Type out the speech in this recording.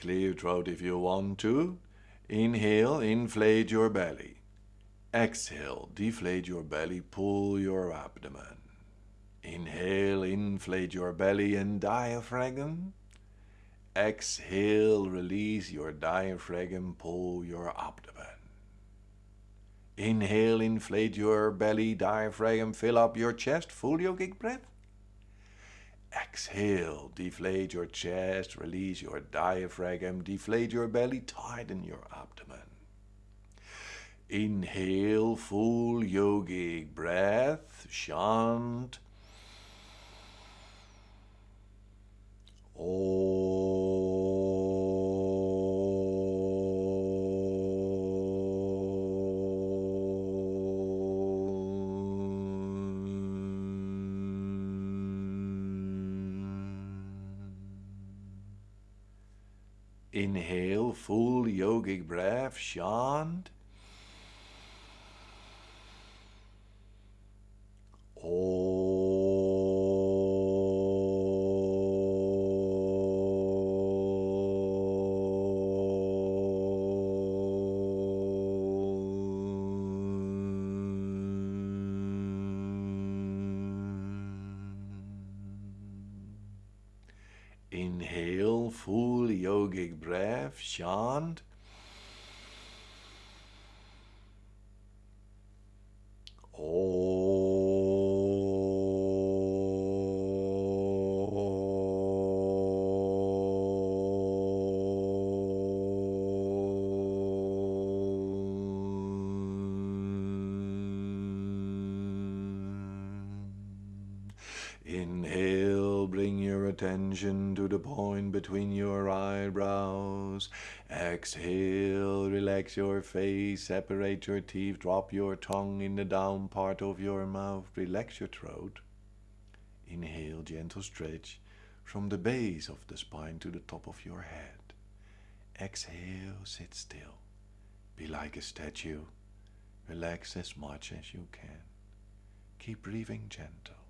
clear throat if you want to. Inhale, inflate your belly. Exhale, deflate your belly, pull your abdomen. Inhale, inflate your belly and diaphragm. Exhale, release your diaphragm, pull your abdomen. Inhale, inflate your belly, diaphragm, fill up your chest, full yogic breath. Exhale, deflate your chest, release your diaphragm, deflate your belly, tighten your abdomen. Inhale, full yogic breath, shant. Inhale, full yogic breath, shant. Inhale, full yogic breath, shant. Inhale, attention to the point between your eyebrows. Exhale, relax your face, separate your teeth, drop your tongue in the down part of your mouth, relax your throat. Inhale, gentle stretch from the base of the spine to the top of your head. Exhale, sit still. Be like a statue. Relax as much as you can. Keep breathing gentle.